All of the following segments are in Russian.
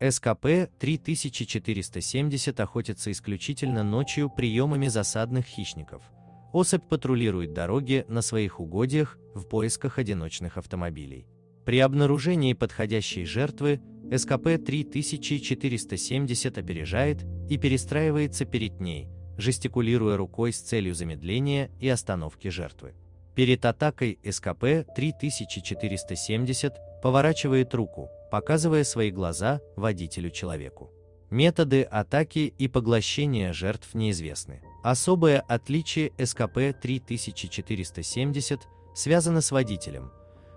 СКП-3470 охотится исключительно ночью приемами засадных хищников. Особь патрулирует дороги на своих угодьях в поисках одиночных автомобилей. При обнаружении подходящей жертвы СКП-3470 опережает и перестраивается перед ней, жестикулируя рукой с целью замедления и остановки жертвы. Перед атакой СКП-3470 поворачивает руку, показывая свои глаза водителю-человеку. Методы атаки и поглощения жертв неизвестны. Особое отличие СКП-3470 связано с водителем,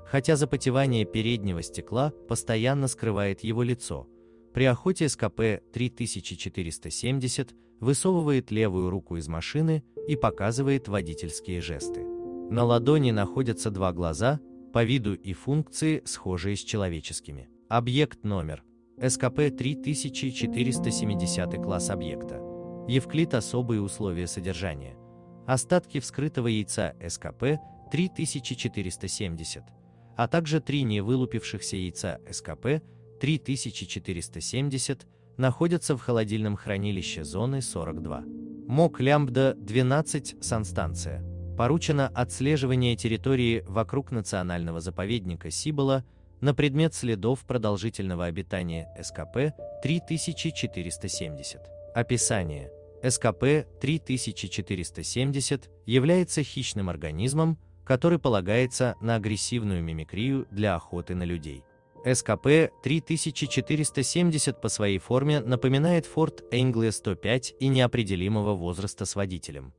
хотя запотевание переднего стекла постоянно скрывает его лицо. При охоте СКП-3470 высовывает левую руку из машины и показывает водительские жесты. На ладони находятся два глаза, по виду и функции схожие с человеческими. Объект номер СКП-3470 класс объекта. Евклид особые условия содержания. Остатки вскрытого яйца СКП-3470, а также три невылупившихся яйца СКП-3470 находятся в холодильном хранилище зоны 42. МОК Лямбда-12 санстанция. Поручено отслеживание территории вокруг национального заповедника Сибола на предмет следов продолжительного обитания СКП-3470. Описание. СКП-3470 является хищным организмом, который полагается на агрессивную мимикрию для охоты на людей. СКП-3470 по своей форме напоминает Ford Anglia 105 и неопределимого возраста с водителем.